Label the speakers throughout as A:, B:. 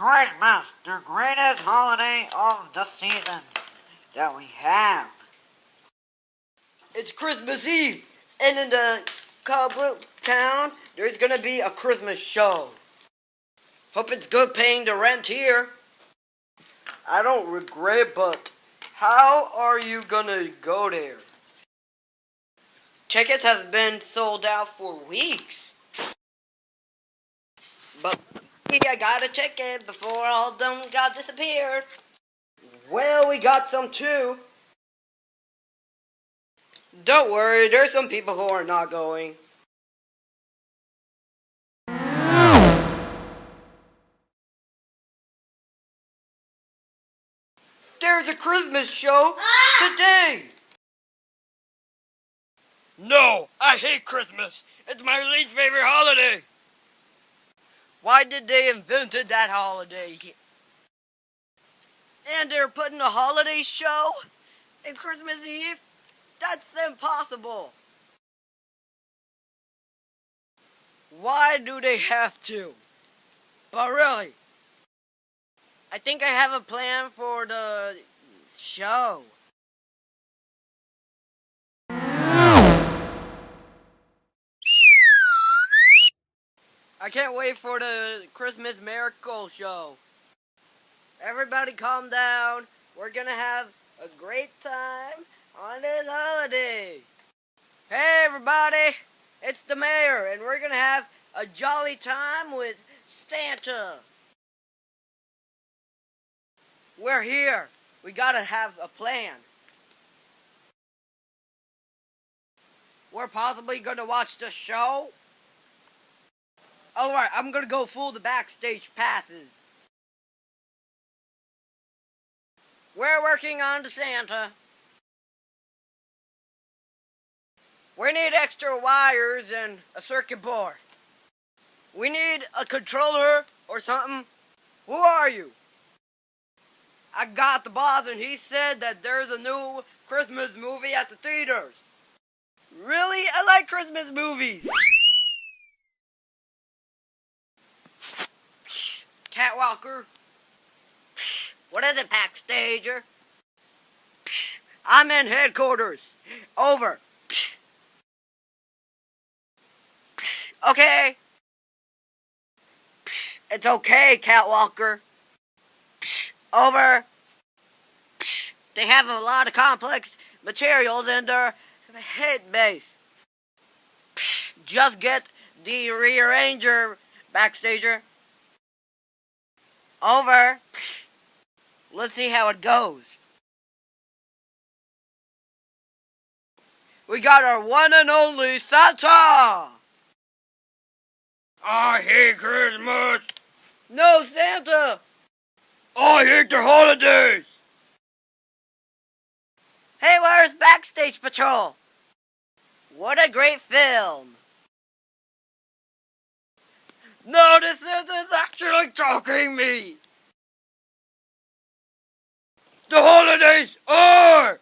A: last, the greatest holiday of the seasons that we have.
B: It's Christmas Eve, and in the Cobble town, there's gonna be a Christmas show. Hope it's good paying the rent here. I don't regret, but how are you gonna go there? Tickets has been sold out for weeks. But I got a ticket before all them got disappeared. Well, we got some too. Don't worry, there's some people who are not going. There's a Christmas show today!
C: No, I hate Christmas. It's my least favorite holiday.
B: Why did they invented that holiday? And they're putting a holiday show in Christmas Eve? That's impossible. Why do they have to? But really, I think I have a plan for the show. I can't wait for the Christmas Miracle Show. Everybody calm down. We're gonna have a great time on this holiday. Hey everybody, it's the mayor and we're gonna have a jolly time with Santa. We're here. We gotta have a plan. We're possibly gonna watch the show. Alright, I'm gonna go fool the backstage passes. We're working on Santa. We need extra wires and a circuit board. We need a controller or something. Who are you? I got the boss and he said that there's a new Christmas movie at the theaters. Really? I like Christmas movies. Catwalker. What is it, Backstager? I'm in headquarters. Over. Okay. It's okay, Catwalker. Over. They have a lot of complex materials in their head base. Just get the rearranger, Backstager. Over. Let's see how it goes. We got our one and only Santa!
C: I hate Christmas.
B: No Santa!
C: I hate the holidays.
B: Hey, where's Backstage Patrol? What a great film! No, this is actually talking me!
C: The holidays are!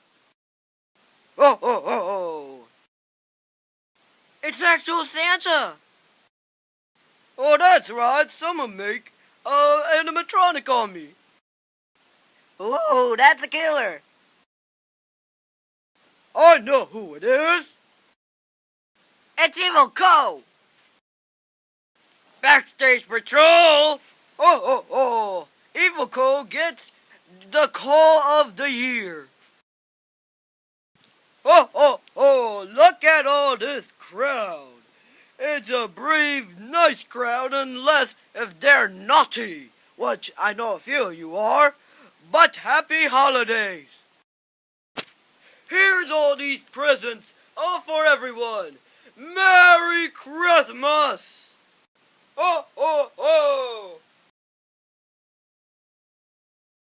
B: Oh, oh, oh, oh! It's actual Santa! Oh, that's right, someone make uh, animatronic on me. Ooh, that's a killer! I know who it is! It's Evil Co! Backstage Patrol! Oh, oh, oh! Evil Co gets the call of the year! Oh, oh, oh! Look at all this crowd! It's a brave, nice crowd unless if they're naughty, which I know a few of you are. But happy holidays! Here's all these presents, all for everyone! Merry Christmas! Oh, oh, oh!